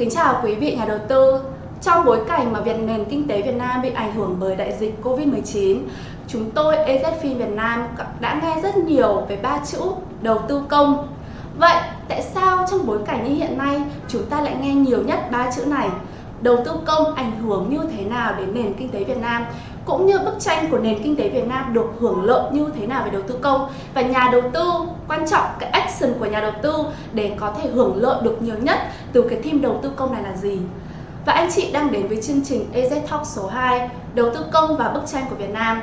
Kính chào quý vị nhà đầu tư. Trong bối cảnh mà Việt nền kinh tế Việt Nam bị ảnh hưởng bởi đại dịch Covid-19, chúng tôi EZFIN Việt Nam đã nghe rất nhiều về ba chữ đầu tư công. Vậy tại sao trong bối cảnh như hiện nay chúng ta lại nghe nhiều nhất ba chữ này? Đầu tư công ảnh hưởng như thế nào đến nền kinh tế Việt Nam? Cũng như bức tranh của nền kinh tế Việt Nam được hưởng lợi như thế nào về đầu tư công và nhà đầu tư quan trọng cái action của nhà đầu tư để có thể hưởng lợi được nhiều nhất từ cái team đầu tư công này là gì và anh chị đang đến với chương trình EZ Talk số 2 đầu tư công và bức tranh của Việt Nam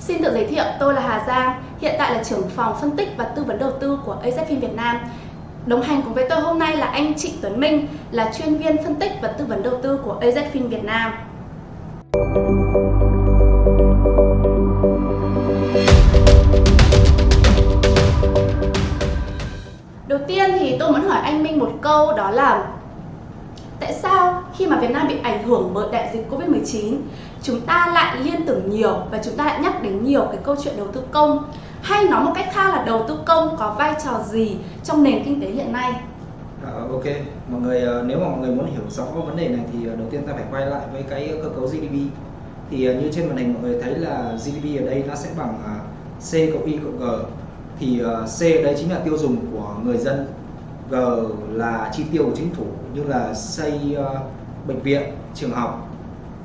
Xin tự giới thiệu, tôi là Hà Giang, hiện tại là trưởng phòng phân tích và tư vấn đầu tư của AZFIN Việt Nam. Đồng hành cùng với tôi hôm nay là anh Trịnh Tuấn Minh, là chuyên viên phân tích và tư vấn đầu tư của AZFIN Việt Nam. Đầu tiên thì tôi muốn hỏi anh Minh một câu đó là Tại sao khi mà Việt Nam bị ảnh hưởng bởi đại dịch Covid-19 Chúng ta lại liên tưởng nhiều và chúng ta lại nhắc đến nhiều cái câu chuyện đầu tư công? Hay nói một cách khác là đầu tư công có vai trò gì trong nền kinh tế hiện nay? À, ok, mọi người ờ, nếu mà mọi người muốn hiểu rõ vấn đề này thì ờ, đầu tiên ta phải quay lại với cái cơ cấu GDP. Thì ờ, như trên màn hình mọi người thấy là GDP ở đây nó sẽ bằng C cộng Y cộng G thì ờ, C đấy chính là tiêu dùng của người dân. G là chi tiêu của chính phủ như là xây ờ, bệnh viện trường học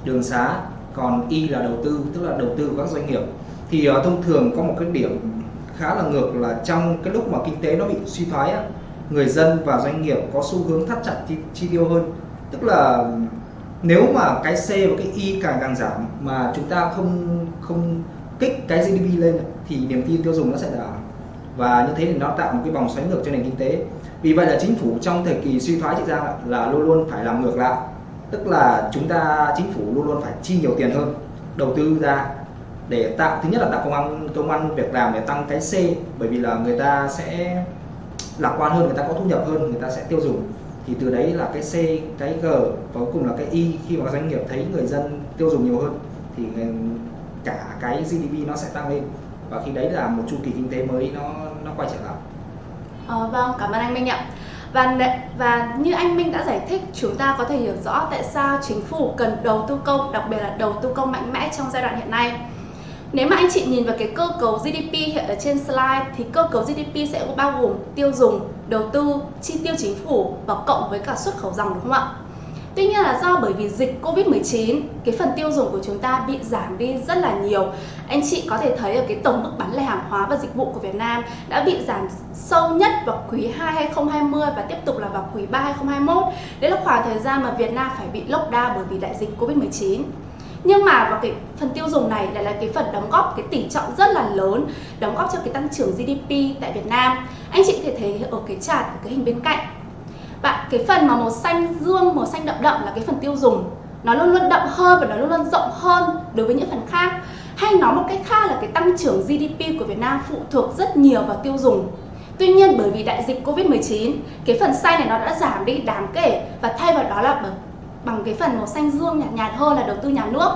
đường xá. Còn Y là đầu tư tức là đầu tư của các doanh nghiệp. Thì uh, thông thường có một cái điểm khá là ngược là trong cái lúc mà kinh tế nó bị suy thoái á, người dân và doanh nghiệp có xu hướng thắt chặt chi, chi tiêu hơn. Tức là nếu mà cái C và cái Y càng càng giảm mà chúng ta không không kích cái GDP lên thì niềm tin tiêu dùng nó sẽ giảm và như thế thì nó tạo một cái vòng xoáy ngược cho nền kinh tế. Vì vậy là chính phủ trong thời kỳ suy thoái chị Giang là luôn luôn phải làm ngược lại. Tức là chúng ta, chính phủ luôn luôn phải chi nhiều tiền hơn, đầu tư ra để tạo, thứ nhất là tạo công an công an việc làm để tăng cái C, bởi vì là người ta sẽ lạc quan hơn, người ta có thu nhập hơn, người ta sẽ tiêu dùng. Thì từ đấy là cái C, cái G và cuối cùng là cái Y, khi mà doanh nghiệp thấy người dân tiêu dùng nhiều hơn, thì cả cái GDP nó sẽ tăng lên và khi đấy là một chu kỳ kinh tế mới nó nó quay trở lại. À, vâng, cảm ơn anh Minh ạ. Và và như anh Minh đã giải thích, chúng ta có thể hiểu rõ tại sao chính phủ cần đầu tư công, đặc biệt là đầu tư công mạnh mẽ trong giai đoạn hiện nay. Nếu mà anh chị nhìn vào cái cơ cấu GDP hiện ở trên slide thì cơ cấu GDP sẽ bao gồm tiêu dùng, đầu tư, chi tiêu chính phủ và cộng với cả xuất khẩu dòng đúng không ạ? Tuy nhiên là do bởi vì dịch Covid-19, cái phần tiêu dùng của chúng ta bị giảm đi rất là nhiều. Anh chị có thể thấy ở cái tổng mức bán lẻ hàng hóa và dịch vụ của Việt Nam đã bị giảm sâu nhất vào quý 2 2020 và tiếp tục là vào quý 3 2021. Đấy là khoảng thời gian mà Việt Nam phải bị lockdown bởi vì đại dịch Covid-19 nhưng mà vào cái phần tiêu dùng này lại là cái phần đóng góp cái tỷ trọng rất là lớn đóng góp cho cái tăng trưởng GDP tại Việt Nam anh chị có thể thấy ở cái chart ở cái hình bên cạnh bạn, cái phần mà màu xanh dương, màu xanh đậm đậm là cái phần tiêu dùng. Nó luôn luôn đậm hơn và nó luôn luôn rộng hơn đối với những phần khác. Hay nói một cách khác là cái tăng trưởng GDP của Việt Nam phụ thuộc rất nhiều vào tiêu dùng. Tuy nhiên, bởi vì đại dịch Covid-19 cái phần xanh này nó đã giảm đi đáng kể và thay vào đó là bằng cái phần màu xanh dương nhạt nhạt hơn là đầu tư nhà nước.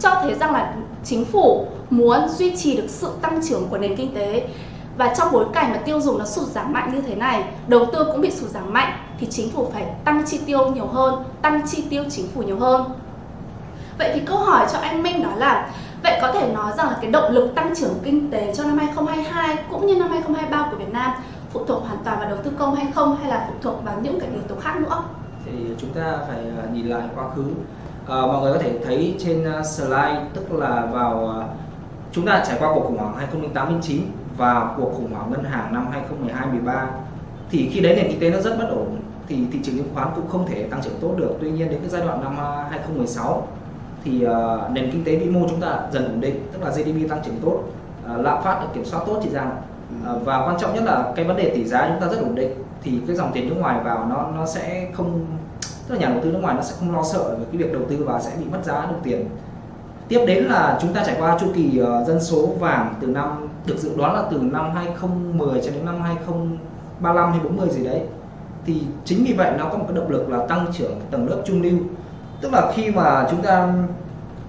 Cho thấy rằng là chính phủ muốn duy trì được sự tăng trưởng của nền kinh tế và trong bối cảnh mà tiêu dùng nó sụt giảm mạnh như thế này đầu tư cũng bị sụt giảm mạnh thì chính phủ phải tăng chi tiêu nhiều hơn tăng chi tiêu chính phủ nhiều hơn. Vậy thì câu hỏi cho anh Minh đó là vậy có thể nói rằng là cái động lực tăng trưởng kinh tế cho năm 2022 cũng như năm 2023 của Việt Nam phụ thuộc hoàn toàn vào đầu tư công hay không hay là phụ thuộc vào những cái yếu tố khác nữa? Thì chúng ta phải à, nhìn lại quá khứ. À, mọi người có thể thấy trên à, slide tức là vào à, chúng ta trải qua cuộc khủng hoảng 2008-2009 và cuộc khủng hoảng ngân hàng năm 2012-13 thì khi đấy nền kinh tế nó rất bất ổn thì thị trường chứng khoán cũng không thể tăng trưởng tốt được. Tuy nhiên đến cái giai đoạn năm 2016 thì uh, nền kinh tế vĩ mô chúng ta dần ổn định tức là GDP tăng trưởng tốt uh, lạm phát được kiểm soát tốt chị Giang. Uh, và quan trọng nhất là cái vấn đề tỷ giá chúng ta rất ổn định thì cái dòng tiền nước ngoài vào nó nó sẽ không tức là nhà đầu tư nước ngoài nó sẽ không lo sợ về cái việc đầu tư và sẽ bị mất giá đồng tiền tiếp đến là chúng ta trải qua chu kỳ uh, dân số vàng từ năm được dự đoán là từ năm 2010 cho đến năm 2035 hay 40 gì đấy. Thì chính vì vậy nó có một cái động lực là tăng trưởng tầng lớp trung lưu. Tức là khi mà chúng ta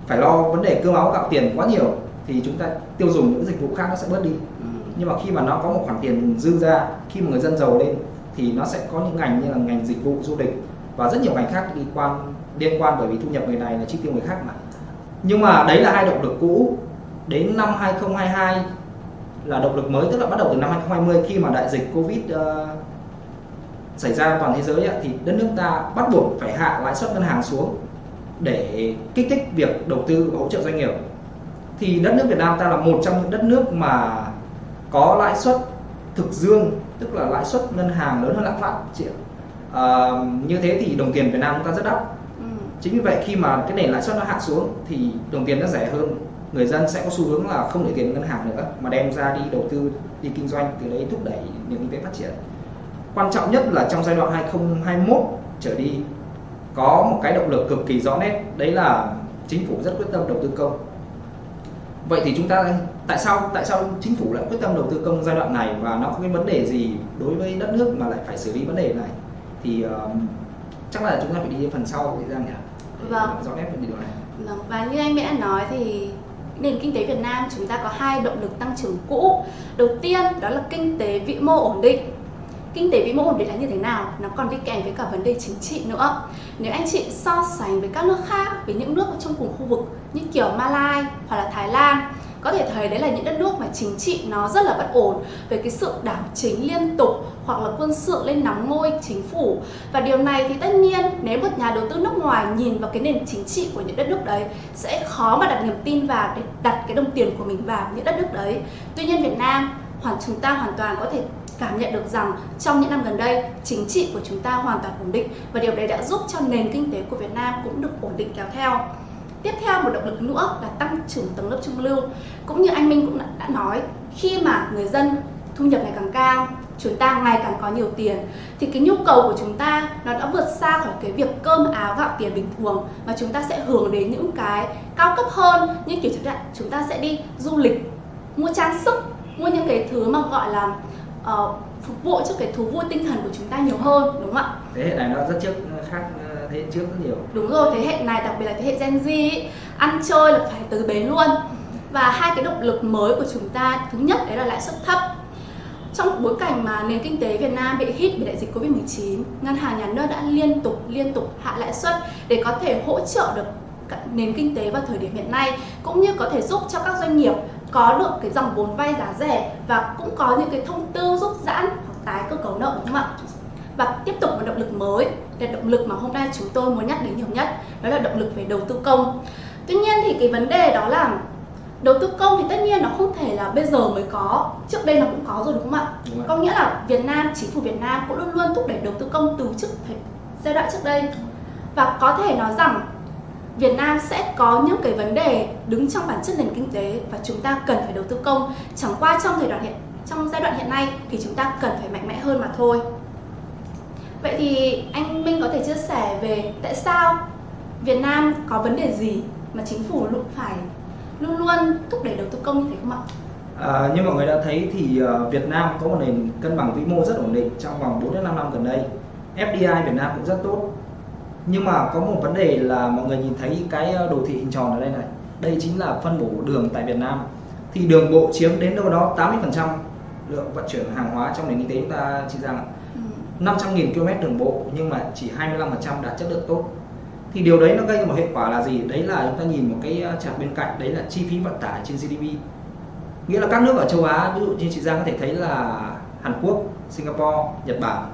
phải lo vấn đề cơm áo gạo tiền quá nhiều thì chúng ta tiêu dùng những dịch vụ khác nó sẽ bớt đi. Ừ. nhưng mà khi mà nó có một khoản tiền dư ra khi mà người dân giàu lên thì nó sẽ có những ngành như là ngành dịch vụ du lịch và rất nhiều ngành khác liên quan liên quan bởi vì thu nhập người này là chi tiêu người khác mà nhưng mà đấy là hai động lực cũ. Đến năm 2022 là động lực mới tức là bắt đầu từ năm 2020 khi mà đại dịch Covid uh, xảy ra toàn thế giới thì đất nước ta bắt buộc phải hạ lãi suất ngân hàng xuống để kích thích việc đầu tư hỗ trợ doanh nghiệp. Thì đất nước Việt Nam ta là một trong những đất nước mà có lãi suất thực dương tức là lãi suất ngân hàng lớn hơn lạm phát chị ạ. À, như thế thì đồng tiền Việt Nam chúng ta rất đắt chính vì vậy khi mà cái nền lãi suất nó hạ xuống thì đồng tiền nó rẻ hơn. Người dân sẽ có xu hướng là không để tiền ngân hàng nữa mà đem ra đi đầu tư đi kinh doanh từ đấy thúc đẩy nền kinh tế phát triển. Quan trọng nhất là trong giai đoạn 2021 trở đi có một cái động lực cực kỳ rõ nét đấy là chính phủ rất quyết tâm đầu tư công. Vậy thì chúng ta tại sao tại sao chính phủ lại quyết tâm đầu tư công giai đoạn này và nó có cái vấn đề gì đối với đất nước mà lại phải xử lý vấn đề này? Thì uh, chắc là chúng ta phải đi phần sau thời gian nhỉ? Vâng. Rõ nét về điều này. Vâng và như anh đã nói thì nền kinh tế Việt Nam chúng ta có hai động lực tăng trưởng cũ. Đầu tiên đó là kinh tế vĩ mô ổn định. Kinh tế vĩ mô ổn định là như thế nào? Nó còn đi kèm với cả vấn đề chính trị nữa. Nếu anh chị so sánh với các nước khác với những nước trong cùng khu vực như kiểu Malai hoặc là Thái Lan có thể thấy đấy là những đất nước mà chính trị nó rất là bất ổn về cái sự đảo chính liên tục hoặc là quân sự lên nắm ngôi chính phủ và điều này thì tất nhiên nếu một nhà đầu tư nước ngoài nhìn vào cái nền chính trị của những đất nước đấy sẽ khó mà đặt niềm tin vào để đặt cái đồng tiền của mình vào những đất nước đấy tuy nhiên Việt Nam hoàn, chúng ta hoàn toàn có thể cảm nhận được rằng trong những năm gần đây, chính trị của chúng ta hoàn toàn ổn định và điều đấy đã giúp cho nền kinh tế của Việt Nam cũng được ổn định kéo theo. Tiếp theo một động lực nữa là tăng trưởng tầng lớp trung lưu. Cũng như anh Minh cũng đã, nói, khi mà người dân thu nhập ngày càng cao, chúng ta ngày càng có nhiều tiền thì cái nhu cầu của chúng ta nó đã vượt xa khỏi cái việc cơm áo gạo tiền bình thường mà chúng ta sẽ hưởng đến những cái cao cấp hơn như kiểu chúng ta chúng ta sẽ đi du lịch mua trang sức mua những cái thứ mà gọi là uh, phục vụ cho cái thú vui tinh thần của chúng ta nhiều hơn đúng không ạ? Thế hệ này nó rất trước khác thế hệ trước rất nhiều. Đúng rồi, thế hệ này đặc biệt là thế hệ Gen Z ý, ăn chơi là phải từ bến luôn. Và hai cái động lực mới của chúng ta thứ nhất đấy là lãi suất thấp. Trong bối cảnh mà nền kinh tế Việt Nam bị hit bởi đại dịch Covid-19, ngân hàng nhà nước đã liên tục liên tục hạ lãi suất để có thể hỗ trợ được nền kinh tế vào thời điểm hiện nay cũng như có thể giúp cho các doanh nghiệp có được cái dòng vốn vay giá rẻ và cũng có những cái thông tư giúp giãn hoặc tái cơ cấu nợ đúng không ạ? Và tiếp tục một động lực mới là động lực mà hôm nay chúng tôi muốn nhắc đến nhiều nhất đó là động lực về đầu tư công. Tuy nhiên thì cái vấn đề đó là đầu tư công thì tất nhiên nó không thể là bây giờ mới có trước đây nó cũng có rồi đúng không ạ đúng có nghĩa là Việt Nam chính phủ Việt Nam cũng luôn luôn thúc đẩy đầu tư công từ trước giai đoạn trước đây và có thể nói rằng Việt Nam sẽ có những cái vấn đề đứng trong bản chất nền kinh tế và chúng ta cần phải đầu tư công. Chẳng qua trong thời đoạn hiện trong giai đoạn hiện nay thì chúng ta cần phải mạnh mẽ hơn mà thôi. Vậy thì anh Minh có thể chia sẻ về tại sao Việt Nam có vấn đề gì mà chính phủ luôn phải luôn luôn thúc đẩy đầu tư công như thế không ạ? À, như mọi người đã thấy thì uh, Việt Nam có một nền cân bằng vĩ mô rất ổn định trong vòng 4 đến 5 năm gần đây. FDI Việt Nam cũng rất tốt nhưng mà có một vấn đề là mọi người nhìn thấy cái ờ, đồ thị hình tròn ở đây này đây chính là phân bổ đường tại Việt Nam thì đường bộ chiếm đến đâu đó 80% lượng vận chuyển hàng hóa trong nền kinh tế chúng ta chỉ rằng 500.000 km đường bộ nhưng mà chỉ 25% đạt chất lượng tốt. Thì điều đấy nó gây một hệ quả là gì? Đấy là chúng ta nhìn một cái ờ, chart bên cạnh đấy là chi phí vận tải trên GDP nghĩa là các nước ở châu Á ví dụ như chị Giang có thể thấy là Hàn Quốc, Singapore, Nhật Bản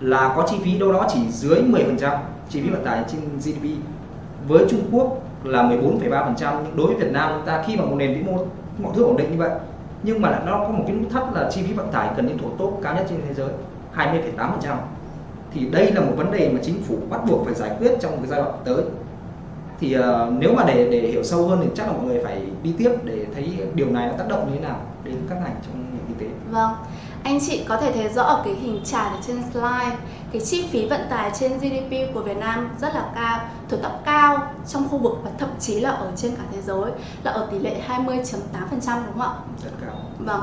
là có chi phí đâu đó chỉ dưới 10% chi phí vận tải trên GDP với Trung Quốc là 14,3% nhưng đối với Việt Nam chúng ta khi mà một nền vĩ mô mọi thứ ổn định như vậy nhưng mà nó có một cái nút thắt là chi phí vận tải cần đến thuộc tốt cao nhất trên thế giới. 20,8% thì đây là một vấn đề mà chính phủ bắt buộc phải giải quyết trong cái giai đoạn tới thì uh, nếu mà để để hiểu sâu hơn thì chắc là mọi người phải đi tiếp để thấy điều này nó tác động như thế nào đến các ngành trong nền kinh tế. Vâng, anh chị có thể thấy rõ ở cái hình chart ở trên slide cái chi phí vận tải trên GDP của Việt Nam rất là cao, thuộc top cao trong khu vực và thậm chí là ở trên cả thế giới là ở tỷ lệ 20.8% đúng không ạ? Rất cao. Vâng.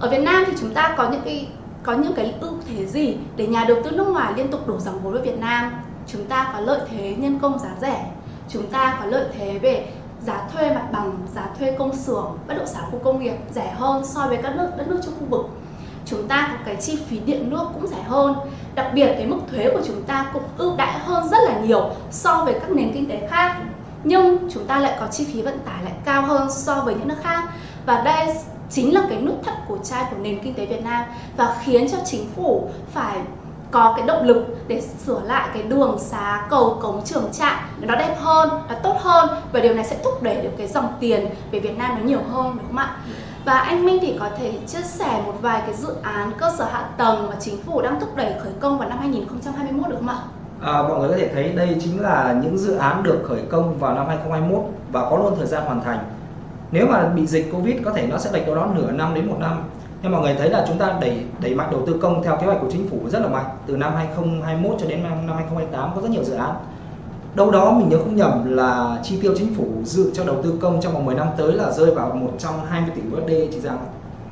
Ở Việt Nam thì chúng ta có những cái có những cái ưu thế gì để nhà đầu tư nước ngoài liên tục đổ dòng vốn vào Việt Nam? Chúng ta có lợi thế nhân công giá rẻ, chúng ta có lợi thế về giá thuê mặt bằng, giá thuê công xưởng, bất động sản khu công nghiệp rẻ hơn so với các nước đất nước trong khu vực. Chúng ta có cái chi phí điện nước cũng rẻ hơn. Đặc biệt cái mức thuế của chúng ta cũng ưu đãi hơn rất là nhiều so với các nền kinh tế khác. Nhưng chúng ta lại có chi phí vận tải lại cao hơn so với những nước khác. Và đây chính là cái nút thắt của chai của nền kinh tế Việt Nam và khiến cho chính phủ phải có cái động lực để sửa lại cái đường xá cầu cống trường trạm nó đẹp hơn nó tốt hơn và điều này sẽ thúc đẩy được cái dòng tiền về Việt Nam nó nhiều hơn đúng không ạ và anh Minh thì có thể chia sẻ một vài cái dự án cơ sở hạ tầng mà chính phủ đang thúc đẩy khởi công vào năm 2021 được không ạ? À, mọi người có thể thấy đây chính là những dự án được khởi công vào năm 2021 và có luôn thời gian hoàn thành. Nếu mà bị dịch Covid có thể nó sẽ lệch đâu đó nửa năm đến một năm. Nhưng mọi người thấy là chúng ta đẩy đẩy mạnh đầu tư công theo kế hoạch của chính phủ rất là mạnh. Từ năm 2021 cho đến năm 2028 có rất nhiều dự án. Đâu đó mình nhớ không nhầm là chi tiêu chính phủ dự cho đầu tư công trong vòng 10 năm tới là rơi vào 120 tỷ USD chỉ rằng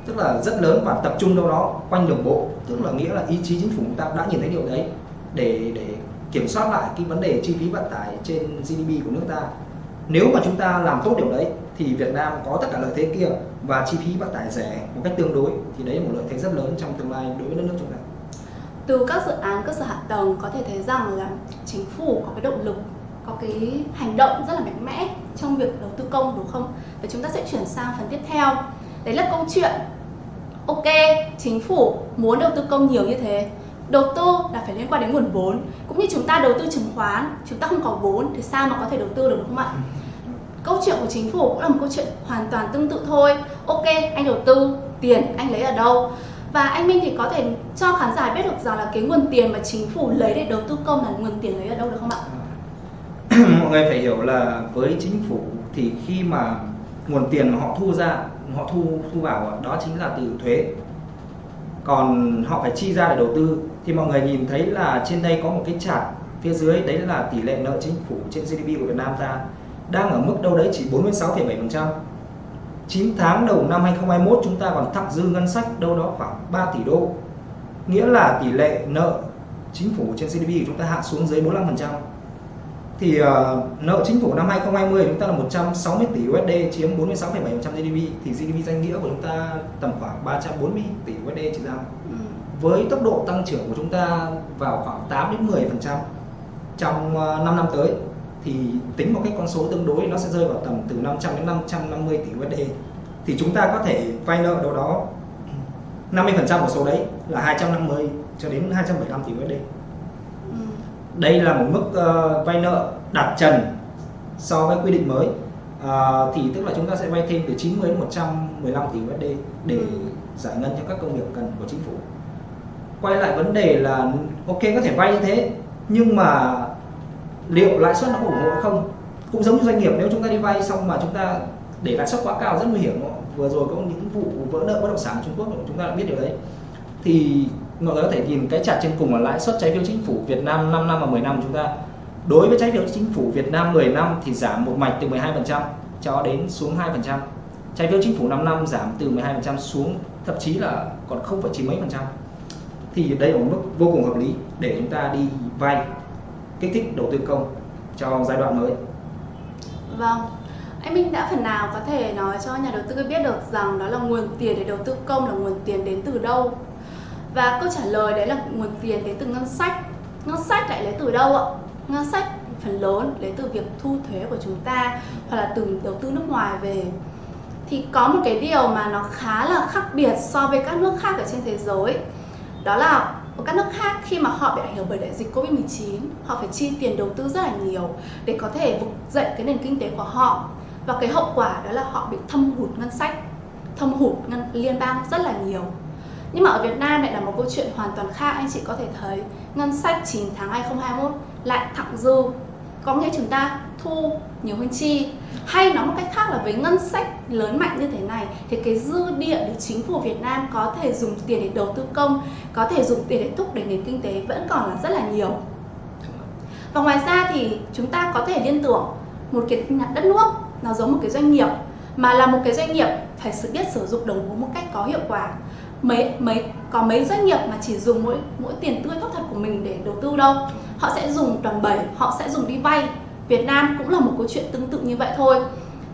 tức là rất lớn và tập trung đâu đó quanh đường bộ tức là nghĩa là ý chí chính phủ chúng ta đã nhìn thấy điều đấy để để kiểm soát lại cái vấn đề chi phí vận tải trên GDP của nước ta nếu mà chúng ta làm tốt điều đấy thì Việt Nam có tất cả lợi thế kia và chi phí vận tải rẻ một cách tương đối thì đấy là một lợi thế rất lớn trong tương lai đối với đất nước chúng ta. Từ các dự án cơ sở hạ tầng có thể thấy rằng là chính phủ có cái động lực có cái hành động rất là mạnh mẽ trong việc đầu tư công đúng không? Và chúng ta sẽ chuyển sang phần tiếp theo. Đấy là câu chuyện. Ok, chính phủ muốn đầu tư công nhiều như thế đầu tư là phải liên quan đến nguồn vốn. Cũng như chúng ta đầu tư chứng khoán chúng ta không có vốn thì sao mà có thể đầu tư được đúng không ạ câu chuyện của chính phủ cũng là một câu chuyện hoàn toàn tương tự thôi ok anh đầu tư tiền anh lấy ở đâu và anh Minh thì có thể cho khán giả biết được rằng là cái nguồn tiền mà chính phủ lấy để đầu tư công là nguồn tiền lấy ở đâu được không ạ? Mọi người phải hiểu là với chính phủ thì khi mà nguồn tiền mà họ thu ra, họ thu thu vào đó chính là từ thuế. Còn họ phải chi ra để đầu tư thì mọi người nhìn thấy là trên đây có một cái chart phía dưới đấy là tỷ lệ nợ chính phủ trên GDP của Việt Nam ra đang ở mức đâu đấy chỉ 46,7%. 9 tháng đầu năm 2021 chúng ta còn thặng dư ngân sách đâu đó khoảng 3 tỷ đô. Nghĩa là tỷ lệ nợ chính phủ trên GDP của chúng ta hạ xuống dưới 45%. Thì uh, nợ chính phủ năm 2020 chúng ta là 160 tỷ USD chiếm 46,7% GDP thì GDP danh nghĩa của chúng ta tầm khoảng 340 tỷ USD chỉ ra. Ừ. Với tốc độ tăng trưởng của chúng ta vào khoảng 8 đến 10% trong uh, ờ, 5 năm tới thì tính một cái con số tương đối nó sẽ rơi vào tầm từ 500 đến 550 tỷ USD thì chúng ta có thể vay nợ đâu đó 50% của số đấy là 250 cho đến 275 tỷ USD. Ừ. Đây là một mức uh, vay nợ đạt trần so với quy định mới. Uh, thì tức là chúng ta sẽ vay thêm từ 90 đến 115 tỷ USD để ừ. giải ngân cho các công việc cần của chính phủ. Quay lại vấn đề là ok có thể vay như thế nhưng mà liệu lãi suất nó ủng hộ không? Cũng giống như doanh nghiệp, nếu chúng ta đi vay xong mà chúng ta để lãi suất quá cao, rất nguy hiểm vừa rồi có những vụ vỡ nợ, bất động sản Trung Quốc, chúng ta đã biết điều đấy. Thì mọi người có thể nhìn cái chart trên cùng là lãi suất trái phiếu chính phủ Việt Nam 5 năm và 10 năm chúng ta. Đối với trái phiếu chính phủ Việt Nam 10 năm thì giảm một mạch từ 12% cho đến xuống 2% trái phiếu chính phủ 5 năm giảm từ 12% xuống thậm chí là còn không phải chín mấy phần trăm. Thì đây là một mức vô cùng hợp lý để chúng ta đi vay kích thích đầu tư công cho giai đoạn mới. Vâng, anh Minh đã phần nào có thể nói cho nhà đầu tư biết được rằng đó là nguồn tiền để đầu tư công là nguồn tiền đến từ đâu? Và câu trả lời đấy là nguồn tiền đến từ ngân sách. Ngân sách lại lấy từ đâu ạ? Ngân sách phần lớn lấy từ việc thu thuế của chúng ta hoặc là từ đầu tư nước ngoài về thì có một cái điều mà nó khá là khác biệt so với các nước khác ở trên thế giới đó là ở các nước khác khi mà họ bị ảnh hưởng bởi đại dịch Covid-19 họ phải chi tiền đầu tư rất là nhiều để có thể vực dậy cái nền kinh tế của họ. Và cái hậu quả đó là họ bị thâm hụt ngân sách, thâm hụt ngân liên bang rất là nhiều. Nhưng mà ở Việt Nam lại là một câu chuyện hoàn toàn khác, anh chị có thể thấy. Ngân sách 9 tháng 2021 lại thặng dư có nghĩa chúng ta thu nhiều hơn chi? Hay nói một cách khác là với ngân sách lớn mạnh như thế này, thì cái dư địa để chính phủ Việt Nam có thể dùng tiền để đầu tư công, có thể dùng tiền để thúc đẩy nền kinh tế vẫn còn là rất là nhiều. Và ngoài ra thì chúng ta có thể liên tưởng một cái đất nước, nó giống một cái doanh nghiệp, mà là một cái doanh nghiệp phải sự biết sử dụng đồng vốn một cách có hiệu quả mấy mấy, có mấy doanh nghiệp mà chỉ dùng mỗi mỗi tiền tươi thóc thật của mình để đầu tư đâu. Họ sẽ dùng đòn bẩy họ sẽ dùng đi vay. Việt Nam cũng là một câu chuyện tương tự như vậy thôi.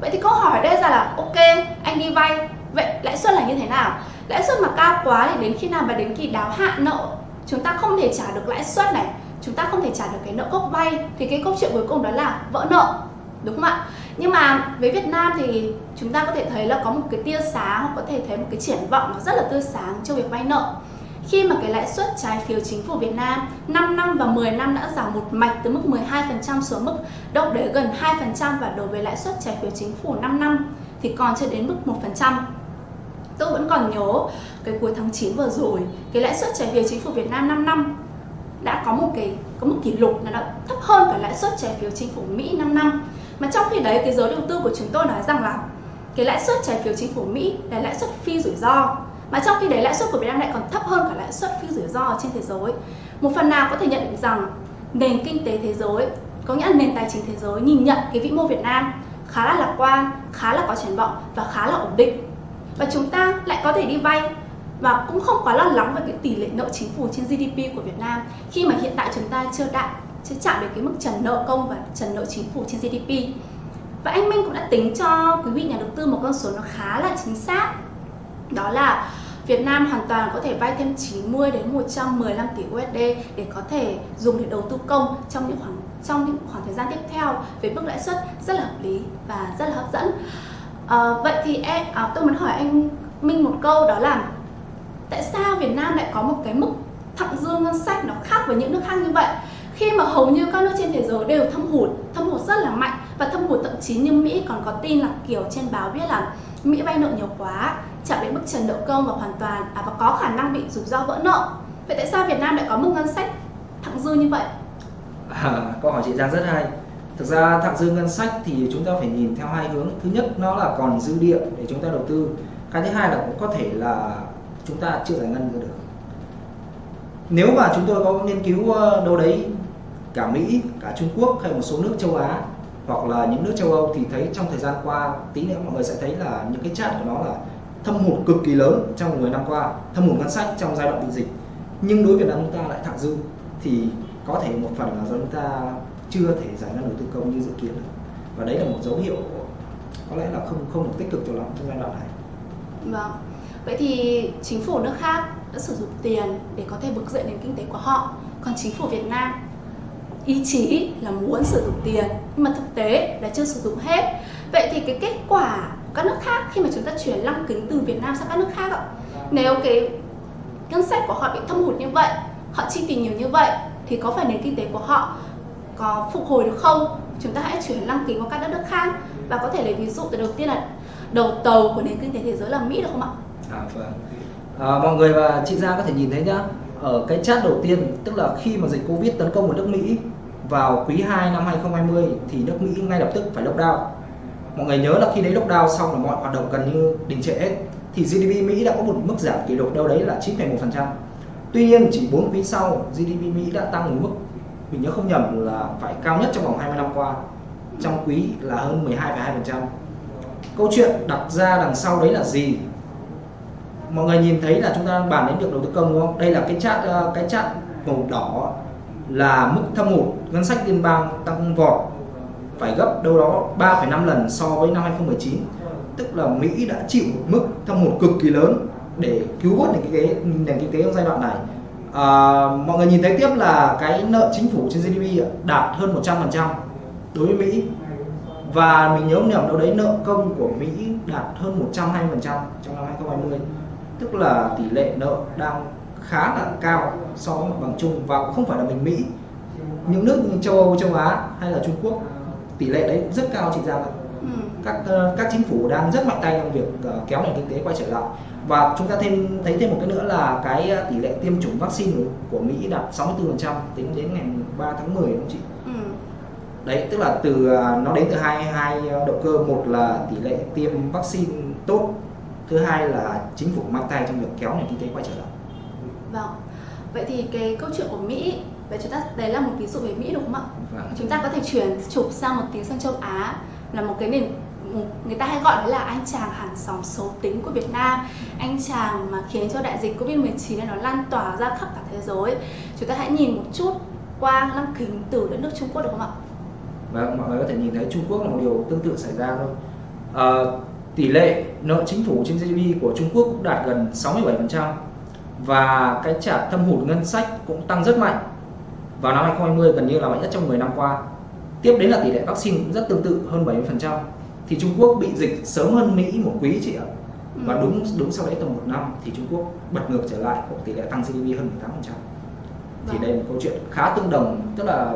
Vậy thì câu hỏi đây ra là, ok, anh đi vay, vậy lãi suất là như thế nào? Lãi suất mà cao quá thì đến khi nào mà đến kỳ đáo hạn nợ? Chúng ta không thể trả được lãi suất này. Chúng ta không thể trả được cái nợ gốc vay. Thì cái câu chuyện cuối cùng đó là vỡ nợ, đúng không ạ? Nhưng mà với Việt Nam thì chúng ta có thể thấy là có một cái tia sáng hoặc có thể thấy một cái triển vọng nó rất là tươi sáng cho việc vay nợ khi mà cái lãi suất trái phiếu chính phủ Việt Nam 5 năm và 10 năm đã giảm một mạch từ mức 12% xuống mức đâu đến gần 2% và đối với lãi suất trái phiếu chính phủ 5 năm thì còn chưa đến mức 1%. Tôi vẫn còn nhớ cái cuối tháng 9 vừa rồi, cái lãi suất trái phiếu chính phủ Việt Nam 5 năm đã có một cái có một kỷ lục là đã thấp hơn cả lãi suất trái phiếu chính phủ Mỹ 5 năm. Mà trong khi đấy, cái giới đầu tư của chúng tôi nói rằng là cái lãi suất trái phiếu chính phủ Mỹ là lãi suất phi rủi ro. Mà trong khi đấy, lãi suất của Việt Nam lại còn thấp hơn cả lãi suất phi rủi ro trên thế giới. Một phần nào có thể nhận định rằng nền kinh tế thế giới, có nghĩa là nền tài chính thế giới nhìn nhận cái vĩ mô Việt Nam khá là lạc quan, khá là có triển vọng và khá là ổn định. Và chúng ta lại có thể đi vay và cũng không quá lo lắng về cái tỷ lệ nợ chính phủ trên GDP của Việt Nam khi mà hiện tại chúng ta chưa đạt chưa chạm đến cái mức trần nợ công và trần nợ chính phủ trên GDP và anh Minh cũng đã tính cho quý vị nhà đầu tư một con số nó khá là chính xác đó là Việt Nam hoàn toàn có thể vay thêm 90 đến 115 tỷ USD để có thể dùng để đầu tư công trong những khoảng trong những khoảng thời gian tiếp theo với mức lãi suất rất là hợp lý và rất là hấp dẫn. À, vậy thì em à, tôi muốn hỏi anh Minh một câu đó là tại sao Việt Nam lại có một cái mức thặng dư ngân sách nó khác với những nước khác như vậy? Khi mà hầu như các nước trên thế giới đều thâm hụt, thâm hụt rất là mạnh và thâm hụt thậm chí như Mỹ còn có tin là kiểu trên báo viết là Mỹ vay nợ nhiều quá chạm đến mức trần nợ công và hoàn toàn à, và có khả năng bị rủi ro vỡ nợ. Vậy tại sao Việt Nam lại có mức ngân sách thặng dư như vậy? À, câu hỏi chị Giang rất hay. Thực ra thặng dư ngân sách thì chúng ta phải nhìn theo hai hướng. Thứ nhất nó là còn dư địa để chúng ta đầu tư. Cái thứ hai là cũng có thể là chúng ta chưa giải ngân được nếu mà chúng tôi có nghiên cứu ờ, đâu đấy cả Mỹ cả Trung Quốc hay một số nước châu Á hoặc là những nước châu Âu thì thấy trong thời gian qua tí nữa mọi người sẽ thấy là những cái chat của nó là thâm hụt cực kỳ lớn trong 10 năm qua thâm hụt ngân sách trong giai đoạn bị dịch nhưng đối với Việt Nam chúng ta lại thặng dư thì có thể một phần là do chúng ta chưa thể giải ngân đầu tư công như dự kiến được và đấy là một dấu hiệu có lẽ là không không được tích cực cho lắm trong giai đoạn này. Vâng. Vậy thì chính phủ nước khác đã sử dụng tiền để có thể vực dậy nền kinh tế của họ, còn chính phủ Việt Nam ý chí là muốn sử dụng tiền nhưng mà thực tế là chưa sử dụng hết. Vậy thì cái kết quả của các nước khác khi mà chúng ta chuyển lăng kính từ Việt Nam sang các nước khác ạ nếu cái ngân sách của họ bị thâm hụt như vậy họ chi tiền nhiều như vậy thì có phải nền kinh tế của họ có phục hồi được không chúng ta hãy chuyển lăng kính qua các đất nước khác và có thể lấy ví dụ từ đầu tiên là đầu tàu của nền kinh tế thế giới là Mỹ được không ạ? À, vâng. À, mọi người và chị Giang có thể nhìn thấy nhá ở cái chat đầu tiên tức là khi mà dịch Covid tấn công vào nước Mỹ vào quý 2 năm 2020 thì nước Mỹ ngay lập tức phải lockdown mọi người nhớ là khi đấy lockdown xong là mọi hoạt động gần như đình trệ hết thì GDP Mỹ đã có một mức giảm kỷ lục đâu đấy là 9,1%. Tuy nhiên chỉ 4 quý sau GDP Mỹ đã tăng một mức mình nhớ không nhầm là phải cao nhất trong vòng 20 năm qua. Trong quý là hơn 12,2%. Câu chuyện đặt ra đằng sau đấy là gì? Mọi người nhìn thấy là chúng ta bàn đến việc đầu tư công đúng không? Đây là cái chat ờ, cái chat màu đỏ là mức thâm hụt ngân sách liên bang tăng vọt phải gấp đâu đó 3,5 lần so với năm 2019 tức là Mỹ đã chịu một mức thâm hụt cực kỳ lớn để cứu vớt nền kinh tế nền kinh tế trong giai đoạn này. À, mọi người nhìn thấy tiếp là cái nợ chính phủ trên GDP đạt hơn 100% đối với Mỹ. Và mình nhớ nhầm đâu đấy nợ công của Mỹ đạt hơn 120% trong năm 2020 tức là tỷ lệ nợ đang khá là cao so với mặt bằng chung và cũng không phải là mình Mỹ những nước như châu Âu, châu Á hay là Trung Quốc tỷ lệ đấy rất cao chị Giang ạ ừ. các uh, các chính phủ đang rất mạnh tay trong việc uh, kéo nền kinh tế quay trở lại và chúng ta thêm thấy thêm một cái nữa là cái uh, tỷ lệ tiêm chủng vaccine của Mỹ đạt 64% tính đến ngày 3 tháng 10 đúng không chị? Ừ. Đấy tức là từ nó đến từ hai hai động cơ một là tỷ lệ tiêm vaccine tốt thứ hai là chính phủ mạnh tay trong việc kéo nền kinh tế quay trở lại. Vâng. Vậy thì cái câu chuyện của Mỹ Vậy chúng ta đấy là một ví dụ về Mỹ đúng không ạ? Vâng. Chúng ta có thể chuyển chụp sang một tí sang châu Á là một cái nền người ta hay gọi là anh chàng hàng xóm xấu tính của Việt Nam anh chàng mà khiến cho đại dịch Covid-19 này nó lan tỏa ra khắp cả thế giới chúng ta hãy nhìn một chút qua lăng kính từ đất nước Trung Quốc được không ạ? Vâng, mọi người có thể nhìn thấy Trung Quốc là một điều tương tự xảy ra thôi à, tỷ lệ nợ chính phủ trên GDP của Trung Quốc cũng đạt gần 67% và cái trả thâm hụt ngân sách cũng tăng rất mạnh vào năm 2020 gần như là mạnh nhất trong 10 năm qua. Tiếp đến là tỷ lệ vaccine cũng rất tương tự hơn 70%. Thì Trung Quốc bị dịch sớm hơn Mỹ một quý chị ạ. Và Ừ. đúng đúng sau đấy tầm một năm thì Trung Quốc bật ngược trở lại có tỷ lệ tăng GDP hơn 18%. Thì Vâng. đây là một câu chuyện khá tương đồng, tức là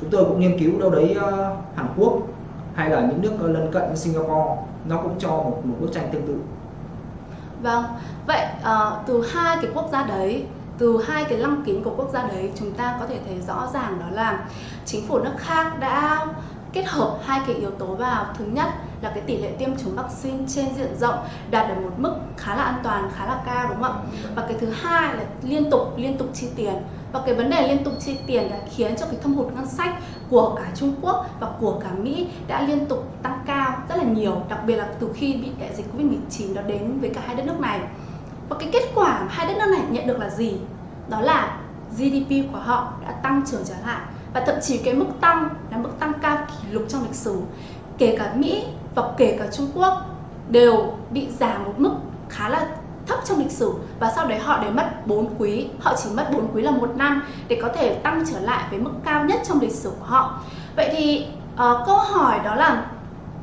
chúng tôi cũng nghiên cứu đâu đấy ờ, Hàn Quốc hay là những nước lân cận như Singapore nó cũng cho một một bức tranh tương tự. Vâng, vậy uh, từ hai cái quốc gia đấy, từ hai cái lăng kính của quốc gia đấy chúng ta có thể thấy rõ ràng đó là chính phủ nước khác đã kết hợp hai cái yếu tố vào. Thứ nhất là cái tỷ lệ tiêm chủng vaccine trên diện rộng đạt được một mức khá là an toàn, khá là cao đúng không ạ? Và cái thứ hai là liên tục liên tục chi tiền và cái vấn đề liên tục chi tiền đã khiến cho cái thâm hụt ngân sách của cả Trung Quốc và của cả Mỹ đã liên tục tăng cao rất là nhiều, đặc biệt là từ khi bị đại dịch Covid-19 đó đến với cả hai đất nước này. Và cái kết quả mà hai đất nước này nhận được là gì? Đó là GDP của họ đã tăng trưởng trở lại và thậm chí cái mức tăng là mức tăng cao kỷ lục trong lịch sử. Kể cả Mỹ và kể cả Trung Quốc đều bị giảm một mức khá là thấp trong lịch sử và sau đấy họ để mất 4 quý. Họ chỉ mất 4 quý là một năm để có thể tăng trở lại với mức cao nhất trong lịch sử của họ. Vậy thì uh, câu hỏi đó là